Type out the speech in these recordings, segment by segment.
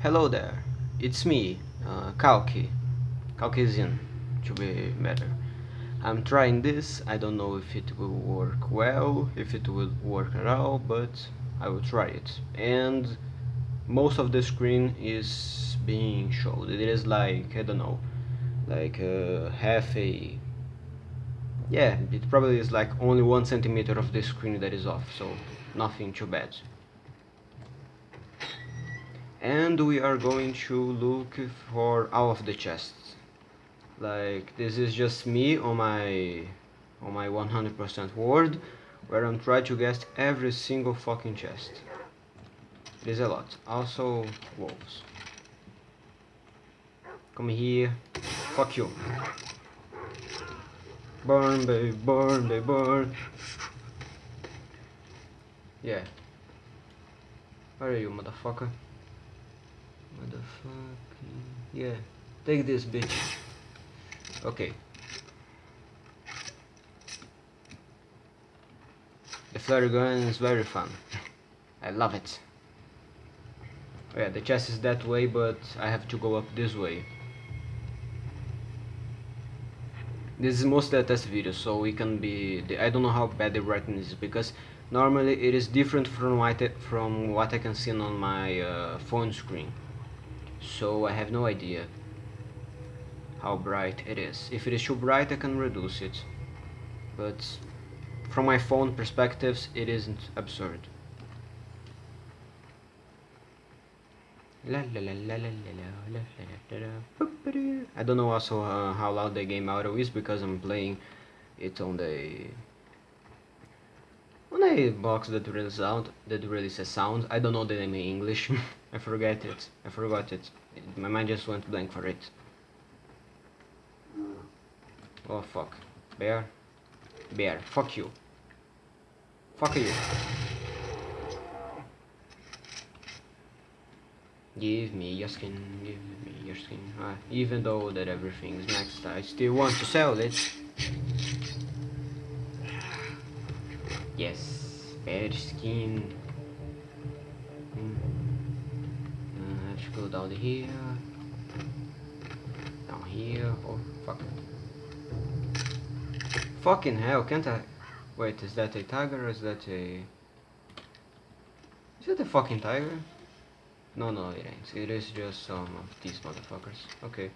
Hello there, it's me, uh, Kauki, Caucasian to be better. I'm trying this, I don't know if it will work well, if it will work at all, but I will try it. And most of the screen is being showed, it is like, I don't know, like uh, half a... Yeah, it probably is like only one centimeter of the screen that is off, so nothing too bad and we are going to look for all of the chests like this is just me on my on my 100% word where I'm trying to guess every single fucking chest. It is a lot. Also wolves. Come here. Fuck you. Burn baby burn baby burn. Yeah. Where are you motherfucker Motherfucking... Yeah. Take this, bitch. Okay. The flare gun is very fun. I love it. Oh yeah, the chest is that way, but I have to go up this way. This is mostly a test video, so it can be... I don't know how bad the writing is, because normally it is different from what I, from what I can see on my uh, phone screen so I have no idea how bright it is. If it is too bright I can reduce it, but from my phone perspectives it isn't absurd. I don't know also uh, how loud the game audio is because I'm playing it on the on a box that releases sound that releases sound. I don't know the name in English. I forget it. I forgot it. My mind just went blank for it. Oh fuck. Bear. Bear. Fuck you. Fuck you. Give me your skin, give me your skin. Ah, even though that everything is maxed, I still want to sell it. Yes, bear skin. Go down here down here oh fuck fucking hell can't I wait is that a tiger or is that a is that a fucking tiger? No no it ain't. It is just some of these motherfuckers. Okay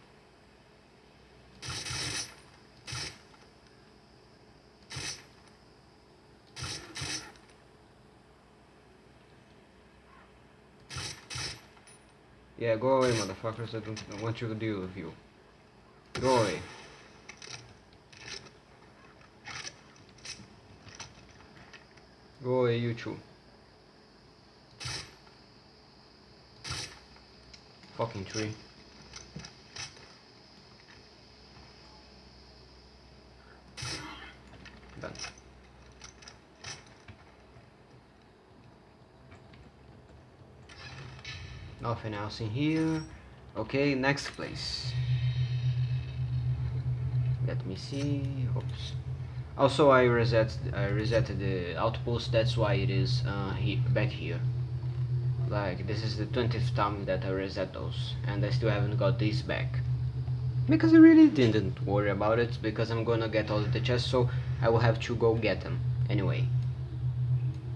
Yeah, go away, motherfuckers. I don't want you to deal with you. Go away. Go away, you two. Fucking tree. Done. Nothing else in here. Okay, next place. Let me see. Oops. Also, I reset I reset the outpost. That's why it is uh, he back here. Like this is the 20th time that I reset those, and I still haven't got these back. Because I really didn't worry about it, because I'm gonna get all the chests, so I will have to go get them anyway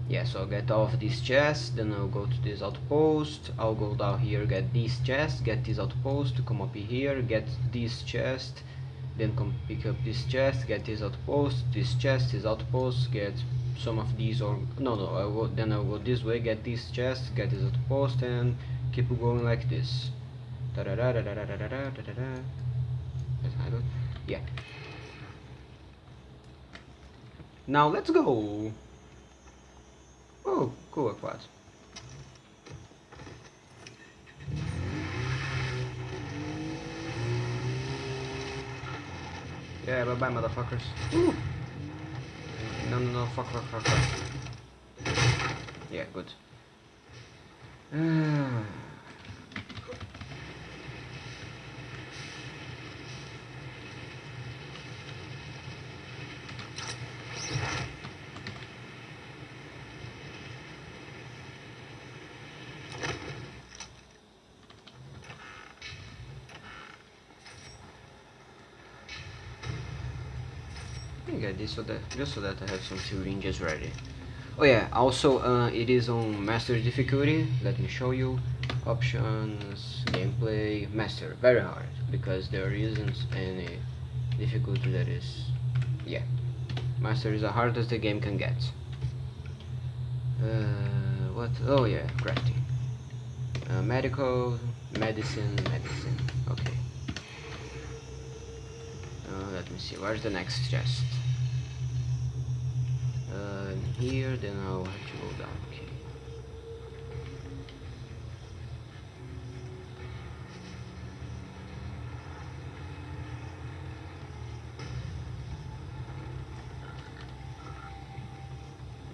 yeah so I'll get off this chest then I'll go to this outpost. I'll go down here get this chest get this outpost come up here get this chest then come pick up this chest get this outpost this chest this outpost get some of these or no no I will then I'll go this way get this chest get this outpost and keep going like this. Da -da -da -da -da -da -da -da yeah. Now let's go Oh, cool, quad. Yeah, bye bye, motherfuckers. Ooh. No, no, no, fuck, fuck, fuck, fuck. Yeah, good. Get this so that just so that I have some syringes ready. Oh yeah, also uh, it is on master difficulty. Let me show you. Options, gameplay, master. Very hard because there isn't any difficulty that is. Yeah, master is the hardest the game can get. Uh, what? Oh yeah, crafting. Uh, medical, medicine, medicine. Okay. Uh, let me see. Where's the next chest? Here. Then I'll have to go down. Okay.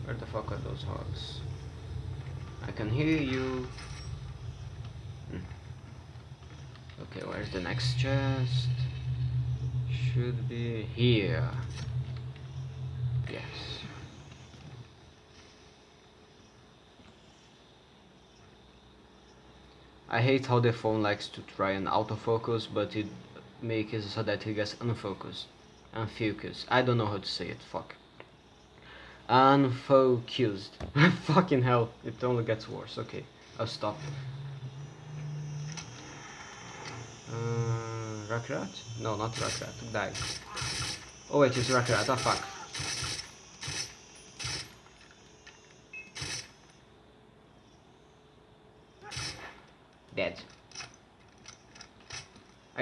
Where the fuck are those hogs? I can hear you. Hmm. Okay, where's the next chest? Should be here. Yes. I hate how the phone likes to try and autofocus, but it makes it so that it gets unfocused. Unfocused. I don't know how to say it, fuck. Unfocused. Fucking hell, it only gets worse. Okay, I'll stop. Uh? No, not Rakyat. Die. Oh wait, it's Rakyat. Oh fuck. Dead.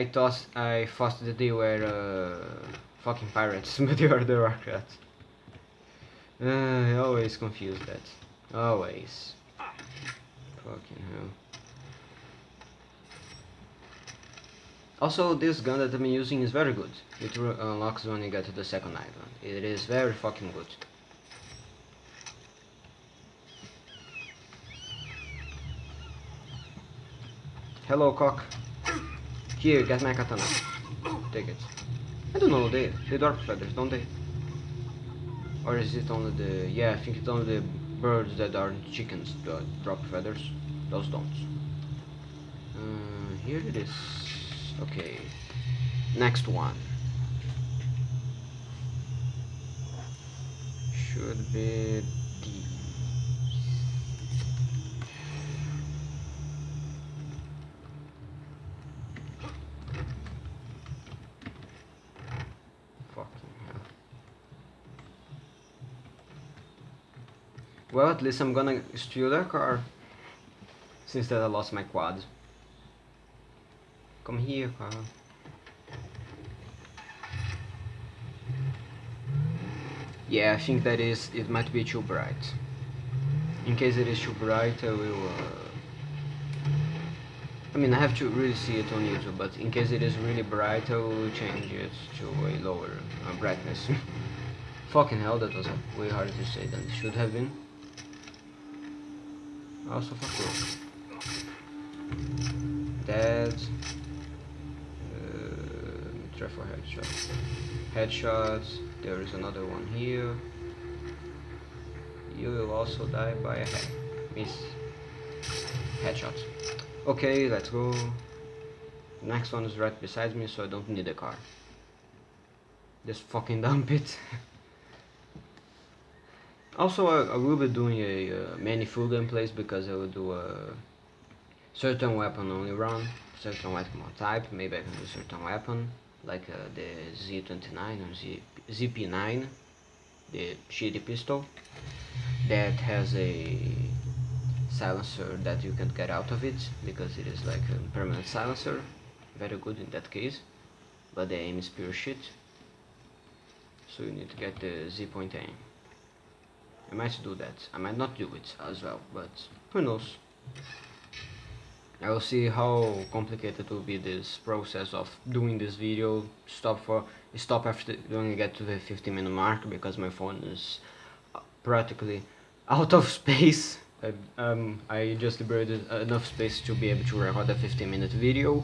I thought I thought that they were uh, fucking pirates, but they are the Rakyats. Uh, I always confuse that. Always. Fucking hell. Also, this gun that I'm using is very good. It unlocks when you get to the second island. It is very fucking good. Hello, cock. Here, get my katana. Take it. I don't know, they, they drop feathers, don't they? Or is it only the... Yeah, I think it's only the birds that are chickens that drop feathers. Those don't. Uh, here it is. Okay. Next one. Should be D. Fucking hell. Well, at least I'm gonna steal their car. Since that I lost my quad. Come here, car. Yeah, I think that is, it might be too bright. In case it is too bright, I will... Uh, I mean, I have to really see it on YouTube, but in case it is really bright, I will change it to a lower uh, brightness. Fucking hell, that was way harder to say than it should have been. Also, fuck you. Dead. Uh, try for headshots. Headshots. There is another one here. You will also die by a head. Miss. Headshots. Okay, let's go. Next one is right beside me, so I don't need a car. Just fucking dump it. Also, I, I, will be doing a uh, many full gameplays because I will do a certain weapon only run, certain weapon type. Maybe I can do certain weapon like uh, the Z29 or Z ZP9, the shitty pistol that has a silencer that you can't get out of it because it is like a permanent silencer. Very good in that case but the aim is pure shit. So you need to get the Z point aim I might do that. I might not do it as well but who knows? I will see how complicated will be this process of doing this video. Stop for stop after when I get to the 50 minute mark because my phone is practically out of space. I, um, I just liberated enough space to be able to record a 15 minute video.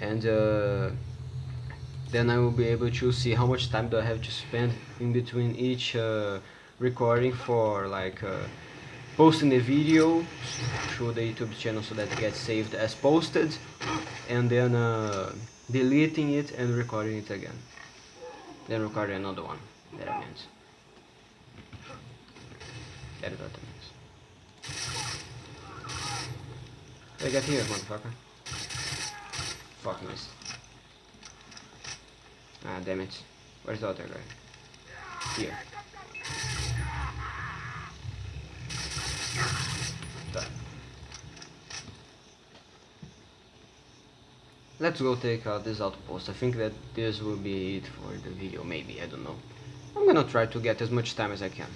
And uh, then I will be able to see how much time do I have to spend in between each uh, recording for like uh, posting the video through the YouTube channel so that it gets saved as posted and then uh, deleting it and recording it again then recording another one That I meant. That is what I meant. Hey, get here, motherfucker. Fuck missed. Ah, damn it. Where's the other guy? Here. Let's go take uh, out this outpost. I think that this will be it for the video, maybe, I don't know. I'm gonna try to get as much time as I can.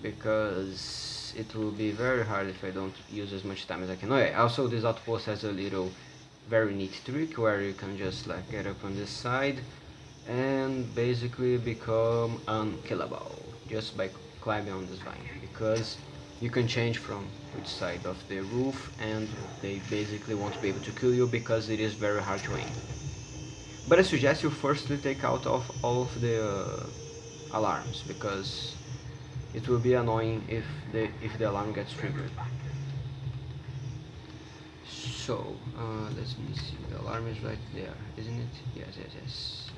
Because it will be very hard if I don't use as much time as I can. Oh yeah, also this outpost has a little very neat trick where you can just like get up on this side and basically become unkillable just by climbing on this vine because you can change from which side of the roof and they basically won't be able to kill you because it is very hard to aim. But I suggest you firstly take out of all of the uh, alarms because it will be annoying if the if the alarm gets triggered. So uh, let me see, the alarm is right there, isn't it? Yes, yes, yes.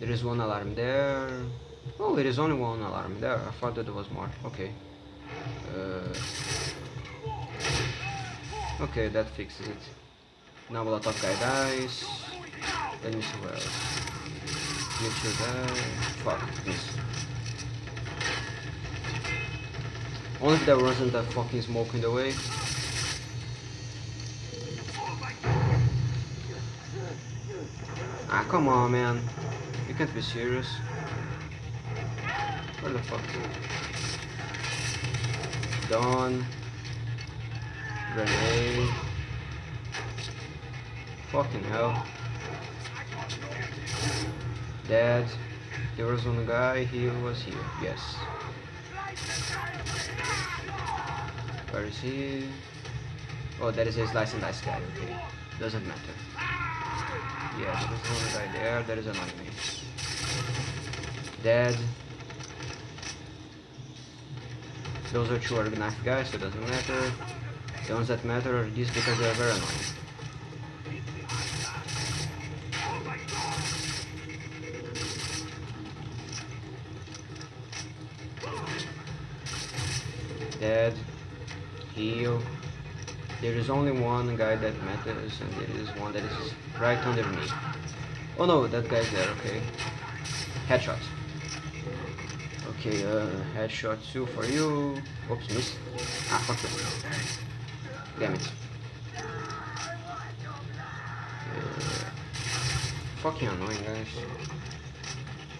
There is one alarm there. Oh, there is only one alarm there. I thought that there was more. Okay. Uh, okay, that fixes it. Now Molotov guy dies. Let me see where else. You should die. Fuck, miss. Only if there wasn't that fucking smoke in the way. Ah, come on, man. You can't be serious. What the fuck? Dawn. Grenade. Fucking hell. Dead. There was one guy, he was here. Yes. Where is he? Oh, that is a slice and dice guy, okay. Doesn't matter. Yeah, there is one guy there, there is another me. Dead. Those are two knife guys, so it doesn't matter. The ones that matter are these because they are very annoying. Dead. Heal. There is only one guy that matters, and there is one that is right under me. Oh no, that guy's there, okay. Headshot. Okay, uh, headshot two for you. Oops, miss. Ah, fuck you. Damn it. Uh, fucking annoying, guys.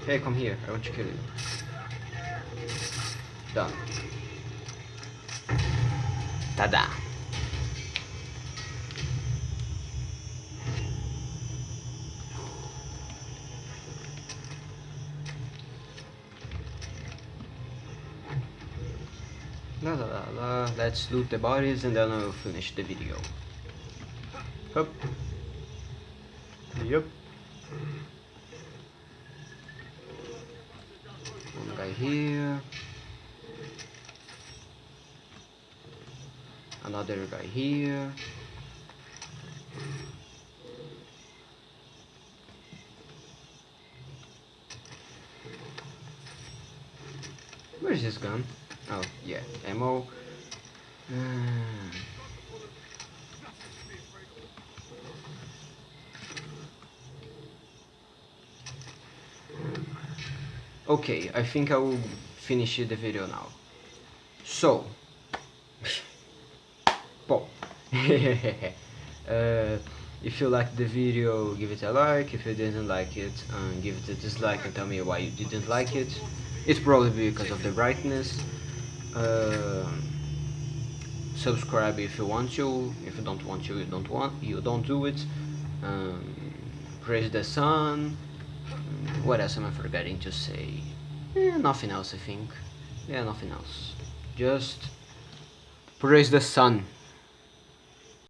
Hey, come here. I want to kill you. Done. Tada! La la la la, let's loot the bodies and then I'll finish the video. Hup. Yep. One guy here. Another guy here. Where's this gun? Oh, yeah, ammo. Okay, I think I will finish the video now. So, Paul. uh, if you liked the video, give it a like. If you didn't like it, uh, give it a dislike and tell me why you didn't like it. It's probably because of the brightness. Uh, subscribe if you want to. If you don't want to, you don't want. You don't do it. Um, praise the sun. What else am I forgetting to say? Eh, nothing else, I think. Yeah, nothing else. Just praise the sun.